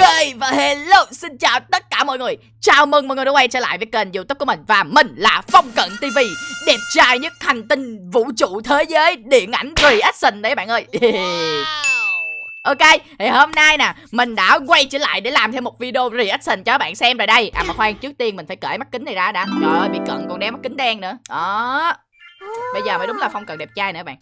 Ok và hello xin chào tất cả mọi người. Chào mừng mọi người đã quay trở lại với kênh youtube của mình. Và mình là Phong Cận TV Đẹp trai nhất hành tinh vũ trụ thế giới điện ảnh reaction đấy bạn ơi. Ok, thì hôm nay nè Mình đã quay trở lại để làm thêm một video reaction cho các bạn xem rồi đây. À mà khoan, trước tiên mình phải cởi mắt kính này ra đã. Trời ơi, bị cận còn đeo mắt kính đen nữa. Đó. Bây giờ mới đúng là Phong Cận đẹp trai nữa bạn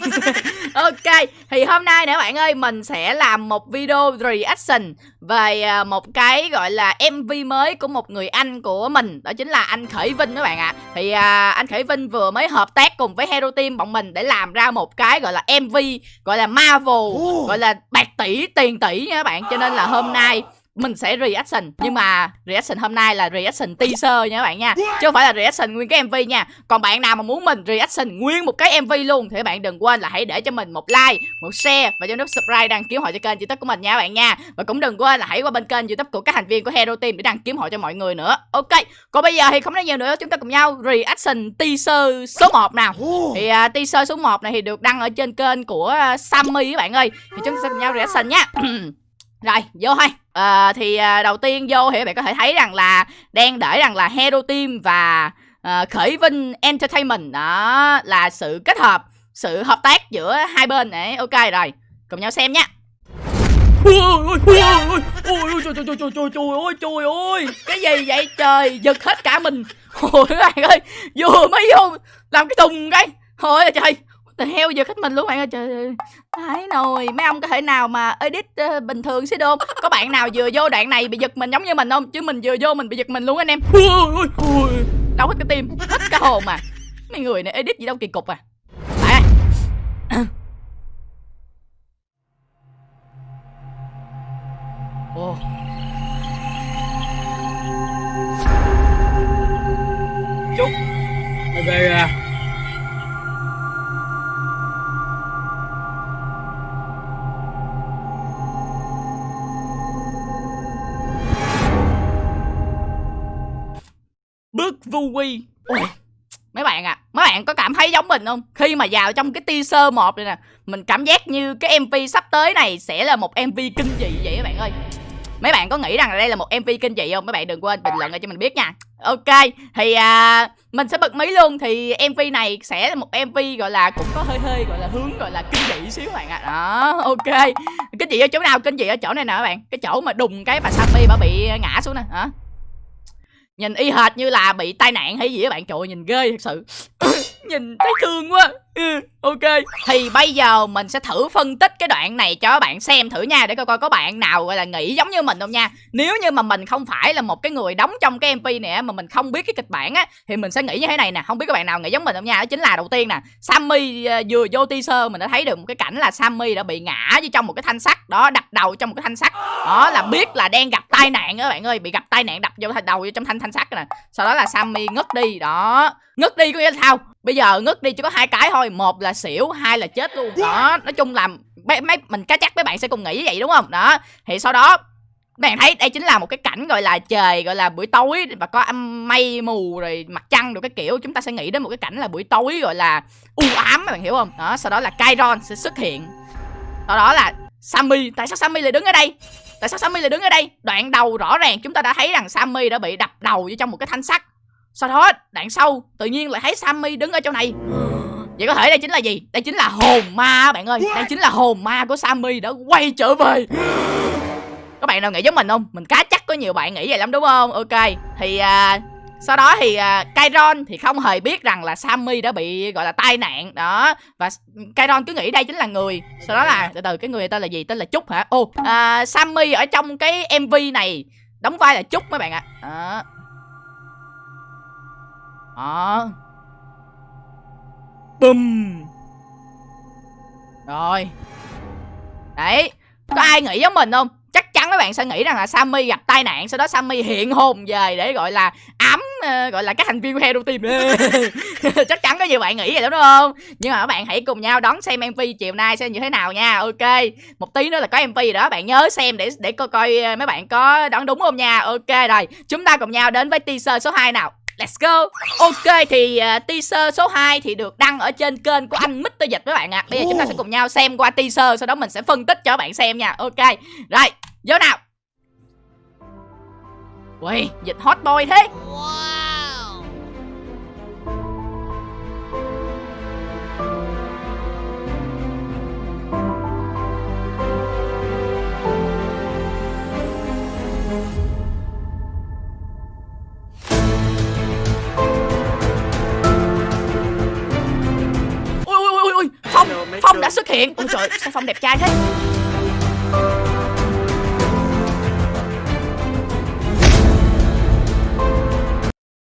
ok thì hôm nay nè bạn ơi mình sẽ làm một video reaction về à, một cái gọi là mv mới của một người anh của mình. Đó chính là anh khởi vinh các bạn ạ. À. thì à, anh khởi vinh vừa mới hợp tác cùng với hero team bọn mình để làm ra một cái gọi là mv gọi là marvel gọi là bạc tỷ tiền tỷ nha các bạn. Cho nên là hôm nay mình sẽ reaction. Nhưng mà reaction hôm nay là reaction teaser nha các bạn nha. Chứ không phải là reaction nguyên cái mv nha. Còn bạn nào mà muốn mình reaction nguyên một cái mv luôn thì các bạn đừng quên là hãy để cho mình một like một share và cho nút subscribe đăng ký hội cho kênh youtube của mình nha các bạn nha. Và cũng đừng quên là hãy qua bên kênh youtube của các thành viên của hero team để đăng ký hội cho mọi người nữa. Ok còn bây giờ thì không nói nhiều nữa. Chúng ta cùng nhau reaction teaser số 1 nào. Thì uh, teaser số 1 này thì được đăng ở trên kênh của uh, sammy các bạn ơi. Thì chúng ta sẽ cùng nhau reaction nha rồi vô thôi. À, thì à, đầu tiên vô thì các bạn có thể thấy rằng là đang để rằng là hero team và à, khởi vinh entertainment đó là sự kết hợp sự hợp tác giữa hai bên. Đấy ok rồi. Cùng nhau xem nhé ôi ôi ôi ôi ôi trời trời trời trời trời trời ơi trời ơi. Cái gì vậy? Trời giật hết cả mình. Ôi các bạn ơi vừa mới vô làm cái thùng cái. Thôi trời Tờ heo giờ khách mình luôn bạn ơi trời ơi. Thái nồi Mấy ông có thể nào mà edit uh, bình thường xí đôn? Có bạn nào vừa vô đoạn này bị giật mình giống như mình không? Chứ mình vừa vô mình bị giật mình luôn anh em. Đau hết cái tim Hết cả hồn mà. Mấy người này edit gì đâu kỳ cục à. Ồ. Chúc. Về à bước vu quy. Ôi, mấy bạn à mấy bạn có cảm thấy giống mình không? Khi mà vào trong cái teaser một này nè mình cảm giác như cái mv sắp tới này sẽ là một mv kinh dị vậy các bạn ơi. Mấy bạn có nghĩ rằng đây là một mv kinh dị không? Mấy bạn đừng quên bình luận cho mình biết nha. Ok thì à, mình sẽ bật mí luôn. Thì mv này sẽ là một mv gọi là cũng có hơi hơi gọi là hướng gọi là kinh dị xíu các bạn ạ. À. đó ok. Kinh dị ở chỗ nào kinh dị ở chỗ này nè các bạn? Cái chỗ mà đùng cái bà sammy bà bị ngã xuống nè hả? Nhìn y hệt như là bị tai nạn hay gì các bạn. Trời nhìn ghê thật sự. Nhìn thấy thương quá. Ừ, Ok. Thì bây giờ mình sẽ thử phân tích cái đoạn này cho các bạn xem thử nha Để coi coi có bạn nào gọi là nghĩ giống như mình không nha. Nếu như mà mình không phải là một cái người đóng trong cái MV này Mà mình không biết cái kịch bản á Thì mình sẽ nghĩ như thế này nè. Không biết các bạn nào nghĩ giống mình không nha. Đó chính là đầu tiên nè Sammy ờ, vừa vô teaser mình đã thấy được một cái cảnh là Sammy đã bị ngã với trong một cái thanh sắt Đó đập đầu trong một cái thanh sắt. Đó là biết là đang gặp tai nạn các bạn ơi Bị gặp tai nạn đập vô đầu vô trong thanh thanh sắt nè. Sau đó là Sammy ngất đi Đó. Ngất đi có nghĩa là sao? Bây giờ ngất đi chỉ có hai cái thôi. Một là xỉu hai là chết luôn. Đó nói chung là mấy, mấy mình cá chắc mấy bạn sẽ cùng nghĩ như vậy đúng không? Đó thì sau đó bạn thấy đây chính là một cái cảnh gọi là trời gọi là buổi tối và có âm mây mù rồi mặt trăng được cái kiểu. Chúng ta sẽ nghĩ đến một cái cảnh là buổi tối gọi là u ám bạn hiểu không? Đó sau đó là Kairon sẽ xuất hiện. Sau đó là Sammy. Tại sao Sammy lại đứng ở đây? Tại sao Sammy lại đứng ở đây? Đoạn đầu rõ ràng chúng ta đã thấy rằng Sammy đã bị đập đầu vô trong một cái thanh sắt sau đó đoạn sau tự nhiên lại thấy Sammy đứng ở chỗ này. Vậy có thể đây chính là gì? Đây chính là hồn ma bạn ơi. Đây chính là hồn ma của Sammy đã quay trở về. Các bạn nào nghĩ giống mình không? Mình cá chắc có nhiều bạn nghĩ vậy lắm đúng không? Ok. Thì à, sau đó thì à, Kyron thì không hề biết rằng là Sammy đã bị gọi là tai nạn. Đó. Và Kyron cứ nghĩ đây chính là người. Sau đó là từ từ cái người tên là gì? Tên là Trúc hả? Ô à, Sammy ở trong cái MV này đóng vai là Trúc mấy bạn ạ. À. Đó Bùm Rồi. Đấy Có ai nghĩ giống mình không? Chắc chắn các bạn sẽ nghĩ rằng là Sammy gặp tai nạn Sau đó Sammy hiện hồn về để gọi là ám uh, Gọi là các thành viên của Hero Team. Chắc chắn có nhiều bạn nghĩ vậy đúng không? Nhưng mà các bạn hãy cùng nhau đón xem MV chiều nay xem như thế nào nha. Ok Một tí nữa là có MV rồi đó Bạn nhớ xem để để coi coi ờ, mấy bạn có đoán đúng không nha. Ok rồi Chúng ta cùng nhau đến với teaser số 2 nào Let's go Ok thì uh, teaser số 2 thì được đăng ở trên kênh của anh Mr. Dịch các bạn ạ à. Bây giờ chúng ta sẽ cùng nhau xem qua teaser Sau đó mình sẽ phân tích cho các bạn xem nha Ok Rồi Vô nào Ui Dịch hot boy thế wow. Đã xuất hiện. Ôi trời, sao Phong đẹp trai thế?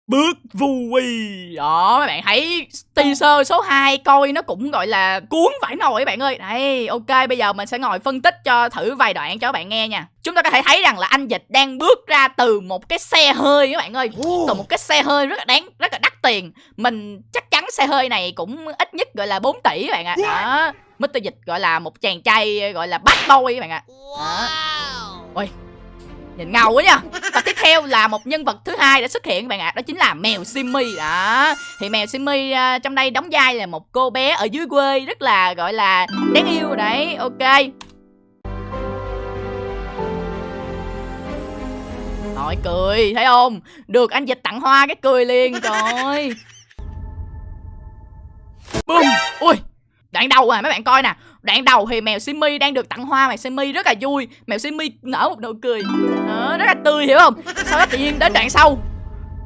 Bước vui Đó mấy bạn thấy teaser số 2 coi nó cũng gọi là cuốn phải nồi các bạn ơi. Đây ok bây giờ mình sẽ ngồi phân tích cho thử vài đoạn cho các bạn nghe nha. Chúng ta có thể thấy rằng là anh Dịch đang bước ra từ một cái xe hơi các bạn ơi. Từ một cái xe hơi rất là đáng rất là đắt tiền. Mình chắc chắn xe hơi này cũng ít nhất gọi là 4 tỷ bạn ạ. Đó Mr. Dịch gọi là một chàng trai gọi là bad boy bạn ạ. Đó. Ôi Nhìn ngầu quá nha. Và tiếp theo là một nhân vật thứ hai đã xuất hiện bạn ạ Đó chính là mèo Simmy. Đó Thì mèo Simmy uh, trong đây đóng vai là một cô bé ở dưới quê Rất là gọi là đáng yêu đấy. Ok. Rồi cười thấy không? Được anh dịch tặng hoa cái cười liền Trời ơi Boom Ui! Đoạn đầu à mấy bạn coi nè. Đoạn đầu thì mèo Simmy đang được tặng hoa Mèo Simmy rất là vui. Mèo Simmy nở một nụ cười. Đó, Rất là tươi hiểu không? Sau đó tự nhiên đến đoạn sau.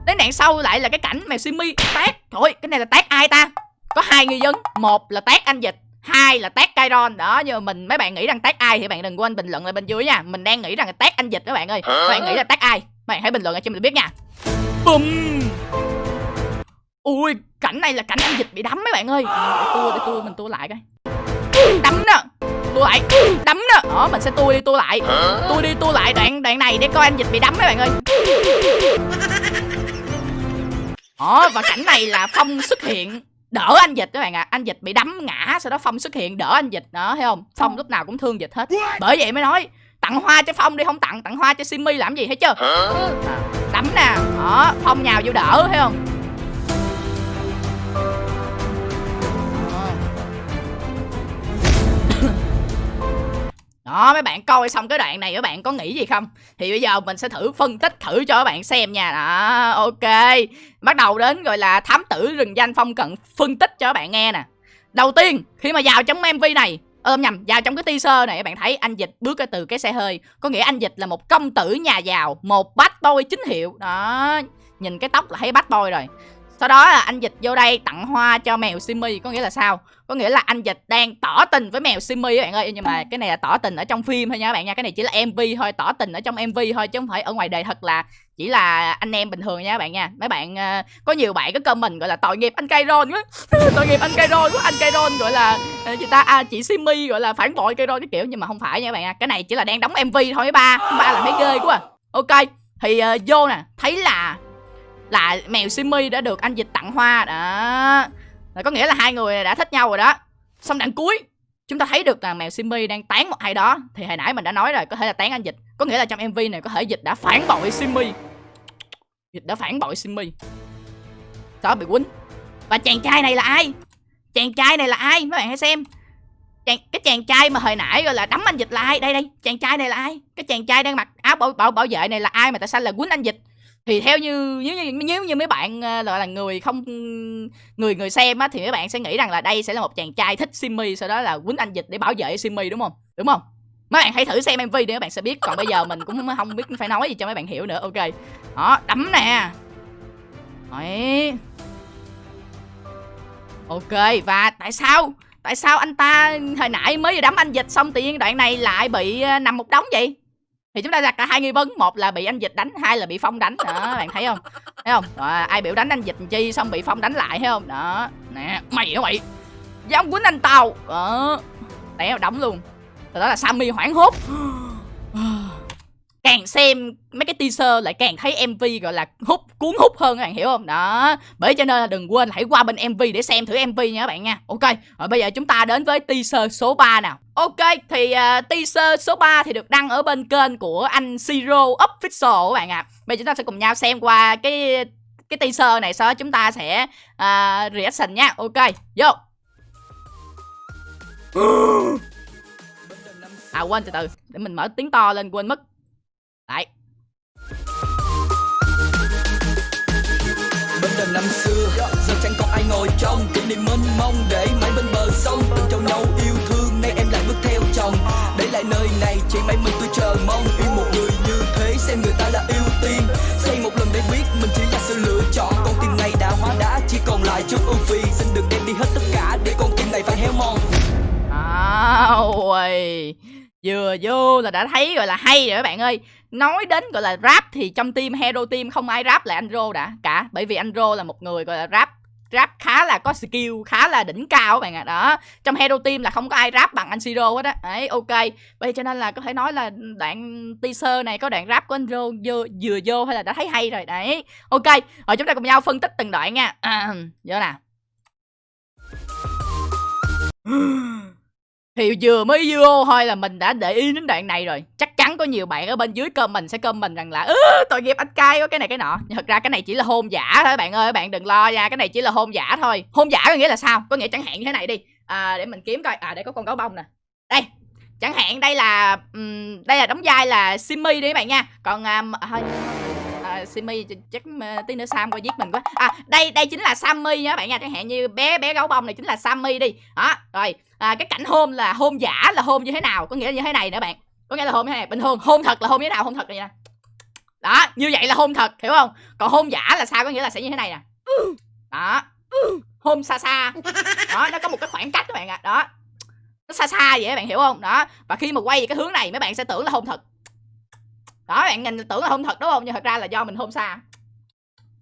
Đến đoạn sau lại là cái cảnh mèo Simmy tát. Trời cái này là tát ai ta? Có hai nghi vấn. Một là tát anh dịch hai là tát Kairon đó nhưng mà mình mấy bạn nghĩ rằng tát ai thì bạn đừng quên bình luận lại bên dưới nha. Mình đang nghĩ rằng là tát anh dịch các bạn ơi. Các bạn nghĩ là tát ai? Bạn hãy bình luận ở cho mình biết nha. Bum ui cảnh này là cảnh anh dịch bị đấm mấy bạn ơi. Để tua để tua mình tua lại coi. Đấm nè. Tua lại. Đấm nè. Đó mình sẽ tua đi tua lại. Tua đi tua lại đoạn đoạn này để coi anh dịch bị đấm mấy bạn ơi. Đó và cảnh này là phong xuất hiện. Đỡ anh dịch các bạn ạ. À. anh dịch bị đấm ngã sau đó phong xuất hiện đỡ anh dịch đó thấy không? Phong lúc nào cũng thương dịch hết. Bởi vậy mới nói tặng hoa cho phong đi không tặng. Tặng hoa cho simmy làm gì thấy chưa? À, đấm nè. Đó phong nhào vô đỡ thấy không Đó, mấy bạn coi xong cái đoạn này, các bạn có nghĩ gì không? Thì bây giờ mình sẽ thử phân tích thử cho các bạn xem nha. Đó, ok. Bắt đầu đến gọi là thám tử rừng danh phong cận, phân tích cho các bạn nghe nè. Đầu tiên, khi mà vào trong MV này ôm nhầm, vào trong cái teaser này, các bạn thấy anh dịch bước ra từ cái xe hơi. Có nghĩa anh dịch là một công tử nhà giàu, một bát boy chính hiệu. Đó, nhìn cái tóc là thấy bát boy rồi sau đó là anh dịch vô đây tặng hoa cho mèo Simmy có nghĩa là sao? Có nghĩa là anh dịch đang tỏ tình với mèo Simmy các bạn ơi. Nhưng mà cái này là tỏ tình ở trong phim thôi nha các bạn nha. Cái này chỉ là MV thôi tỏ tình ở trong MV thôi chứ không phải ở ngoài đời thật là chỉ là anh em bình thường nha các bạn nha. Mấy bạn uh, có nhiều bạn có comment gọi là tội nghiệp anh Kairon quá. Tội nghiệp anh Kairon quá. Anh Kairon gọi là uh, ta? À, chị Simmy gọi là phản bội Kairon cái kiểu. Nhưng mà không phải nha các bạn nha. Cái này chỉ là đang đóng MV thôi ba. Ba là mấy ghê quá ok thì uh, vô nè. Thấy là là mèo Simmy đã được anh dịch tặng hoa đó. Là có nghĩa là hai người đã thích nhau rồi đó. Xong đoạn cuối chúng ta thấy được là mèo Simmy đang tán một ai đó. Thì hồi nãy mình đã nói rồi có thể là tán anh dịch. Có nghĩa là trong mv này có thể dịch đã phản bội Simmy dịch đã phản bội Simmy đó bị quýnh. Và chàng trai này là ai? Chàng trai này là ai? Mấy bạn hãy xem. Chàng, cái chàng trai mà hồi nãy gọi là đấm anh dịch là ai? Đây đây. Chàng trai này là ai? Cái chàng trai đang mặc áo bảo bảo bảo vệ này là ai mà tại sao là quýnh anh dịch? Thì theo như, nếu như nếu như mấy bạn ờ, gọi là người không, người người xem á, thì mấy bạn sẽ nghĩ rằng là đây sẽ là một chàng trai thích Simmy sau đó là quýnh anh dịch để bảo vệ Simmy đúng không? Đúng không? Mấy bạn hãy thử xem mv để các bạn sẽ biết. Còn bây giờ mình cũng không biết phải nói gì cho mấy bạn hiểu nữa. Ok. Đó, đấm nè. Đấy. ok, và tại sao tại sao anh ta hồi nãy mới đấm anh dịch xong tự nhiên đoạn này lại bị ờ, nằm một đống vậy? Thì chúng ta đặt cả hai nghi vấn. Một là bị anh dịch đánh hai là bị phong đánh. Đó bạn thấy không? Thấy không? À, ai biểu đánh anh dịch chi xong bị phong đánh lại thấy không? Đó. Nè mày hả mày dám quýnh anh tao đó. Té đóng luôn. Rồi đó là sammy hoảng hốt. Càng xem mấy cái teaser lại càng thấy mv gọi là hút cuốn hút hơn các bạn hiểu không? Đó bởi cho nên là đừng quên hãy qua bên mv để xem thử mv nha các bạn nha. Ok rồi bây giờ chúng ta đến với teaser số 3 nào. Ok thì uh, teaser số 3 thì được đăng ở bên kênh của anh Zero Official các bạn ạ. À. bây giờ chúng ta sẽ cùng nhau xem qua cái cái teaser này sau đó chúng ta sẽ uh, reaction nha. Ok vô. À quên từ từ để mình mở tiếng to lên quên mất. Đấy bên đời năm xưa giờ chẳng còn ai ngồi trong. Kỷ niệm mênh mông để mãi bên bờ sông. Từng trao nhau yêu thương nay em lại bước theo chồng. Để lại nơi này chỉ mãi mình tôi chờ mong. Yêu một người như thế xem người ta là ưu tiên xây một lần để biết mình chỉ là sự lựa chọn. Con tim này đã hóa đá chỉ còn lại chút ưu phi xin đừng đem đi hết tất cả để con tim này phải héo mòn. Ôi, vừa vô là đã thấy rồi là hay rồi các bạn ơi nói đến gọi là rap thì trong team hero team không ai rap lại anh rô đã cả. Bởi vì anh rô là một người gọi là rap rap khá là có skill khá là đỉnh cao các bạn ạ. À. đó trong hero team là không có ai rap bằng anh siro hết á. Đấy ok. Vậy cho nên là có thể nói là đoạn teaser này có đoạn rap của anh rô vừa, vừa vô hay là đã thấy hay rồi. Đấy ok. Rồi chúng ta cùng nhau phân tích từng đoạn nha. À, vô nào thì vừa mới vô thôi là mình đã để ý đến đoạn này rồi. Chắc chắn có nhiều bạn ở bên dưới comment sẽ comment rằng là ứ tội nghiệp anh cay có cái này cái nọ. Nhưng thật ra cái này chỉ là hôn giả thôi bạn ơi bạn đừng lo nha cái này chỉ là hôn giả thôi. Hôn giả có nghĩa là sao? Có nghĩa chẳng hạn như thế này đi. À, để mình kiếm coi. À để có con gấu bông nè. Đây chẳng hạn đây là um, đây là đóng vai là simmy đi các bạn nha. Còn à, um, thôi à, Simi chắc tí nữa Sam coi giết mình quá. À đây đây chính là Sammy nha các bạn nha. Chẳng hạn như bé bé gấu bông này chính là Sammy đi. Đó rồi à, cái cảnh hôn là hôn giả là hôn như thế nào? Có nghĩa là như thế này nữa bạn. Có nghĩa là hôn như thế này bình thường hôn thật là hôn như thế nào? Hôn thật này nè. Đó như vậy là hôn thật hiểu không? Còn hôn giả là sao? Có nghĩa là sẽ như thế này nè. Đó hôn xa xa. Đó nó có một cái khoảng cách các bạn ạ. À. đó nó xa xa vậy các bạn hiểu không? Đó và khi mà quay về cái hướng này mấy bạn sẽ tưởng là hôn thật đó bạn nhìn tưởng là hôn thật đúng không? Nhưng thật ra là do mình hôn xa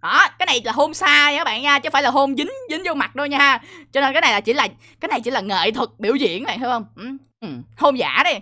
đó cái này là hôn xa nha các bạn nha chứ phải là hôn dính dính vô mặt đâu nha. Cho nên cái này là chỉ là cái này chỉ là nghệ thuật biểu diễn này hiểu không? Ừ. Ừ. hôn giả đi.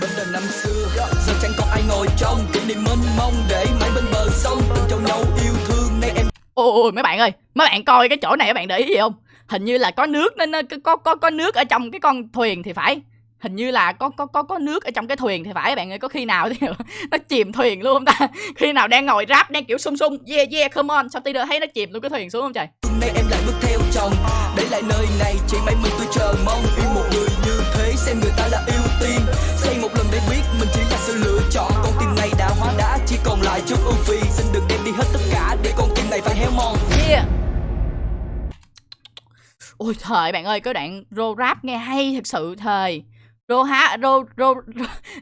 Bên đời năm xưa giờ chẳng còn ai ngồi trong. Kỷ niệm mênh mông để mãi bên bờ sông. Từng trao nhau yêu thương nay em ôi mấy bạn ơi mấy bạn coi cái chỗ này các bạn để ý gì không? Hình như là có nước nên có có có nước ở trong cái con thuyền thì phải hình như là có có có có nước ở trong cái thuyền thì phải bạn ơi có khi nào thì nó chìm thuyền luôn không ta. Khi nào đang ngồi rap đang kiểu sung sung yeah yeah come on. Sao tí nữa thấy nó chìm luôn cái thuyền xuống không trời? Nay em lại bước theo chồng để lại nơi này chỉ mấy mình tôi chờ mong. Yêu một người như thế xem người ta là ưu tiên. Xây một lần để biết mình chỉ là sự lựa chọn. Con tim này đã hóa đá chỉ còn lại chút ưu phiền. Xin đừng đem đi hết tất cả để con tim này phải héo mòn. Yeah. Ôi thời bạn ơi cái đoạn rô rap nghe hay thật sự thời rô há rô rô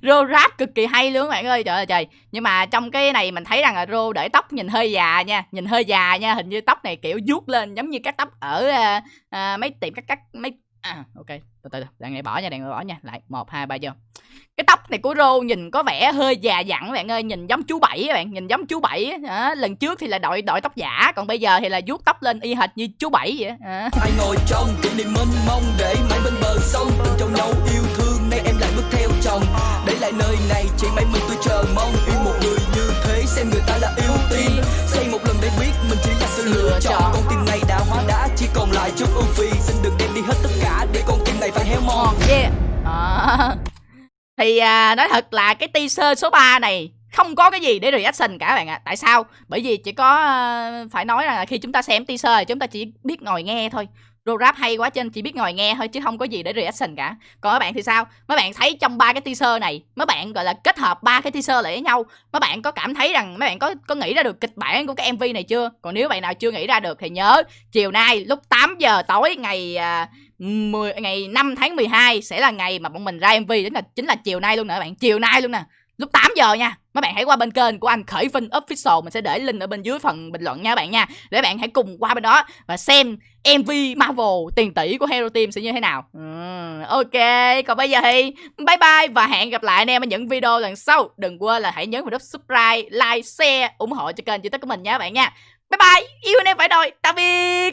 rô rap cực kỳ hay luôn các bạn ơi trời ơi trời. Nhưng mà trong cái này mình thấy rằng là rô để tóc nhìn hơi già nha nhìn hơi già nha hình như tóc này kiểu vuốt lên giống như các tóc ở uh, uh, mấy tiệm cắt cắt mấy à ok từ từ đàn này bỏ nha đàn này bỏ nha lại một hai ba vô. Cái tóc này của rô nhìn có vẻ hơi già dặn bạn ơi nhìn giống chú bảy bạn nhìn giống chú bảy à, lần trước thì là đội đội tóc giả còn bây giờ thì là vuốt tóc lên y hệt như chú bảy vậy à. ai ngồi trong kỷ niệm mênh mông để mãi bên bờ sông từng trong nhau yêu thương bước theo chồng để lại nơi này chỉ mấy mình tôi chờ mong yêu một người như thế xem người ta là ưu tiên xây một lần để biết mình chỉ là sự lựa chọn con tim này đã hóa đá chỉ còn lại chút ưu phi xin đừng đem đi hết tất cả để con tim này phải héo mòn yeah à. Thì à, nói thật là cái teaser số 3 này không có cái gì để reaction cả bạn ạ. À. Tại sao? Bởi vì chỉ có uh, phải nói là khi chúng ta xem teaser thì chúng ta chỉ biết ngồi nghe thôi. Rô rap hay quá trên chỉ biết ngồi nghe thôi chứ không có gì để reaction cả. Còn các bạn thì sao? Mấy bạn thấy trong ba cái teaser này, mấy bạn gọi là kết hợp ba cái teaser lại với nhau, mấy bạn có cảm thấy rằng mấy bạn có có nghĩ ra được kịch bản của cái MV này chưa? Còn nếu bạn nào chưa nghĩ ra được thì nhớ chiều nay lúc 8 giờ tối ngày à, uh, 10, ngày 5 tháng 12 sẽ là ngày mà bọn mình ra MV chính là chính là chiều nay luôn nè bạn chiều nay luôn nè lúc 8 giờ nha mấy bạn hãy qua bên kênh của anh khởi vinh official. Mình sẽ để link ở bên dưới phần bình luận nha bạn nha. Để bạn hãy cùng qua bên đó và xem mv marvel tiền tỷ của hero team sẽ như thế nào. Ừ, ok còn bây giờ thì bye bye và hẹn gặp lại anh em ở những video lần sau. Đừng quên là hãy nhấn vào nút subscribe like share ủng hộ cho kênh youtube của mình nha bạn nha. Bye bye yêu anh em phải đôi tạm biệt.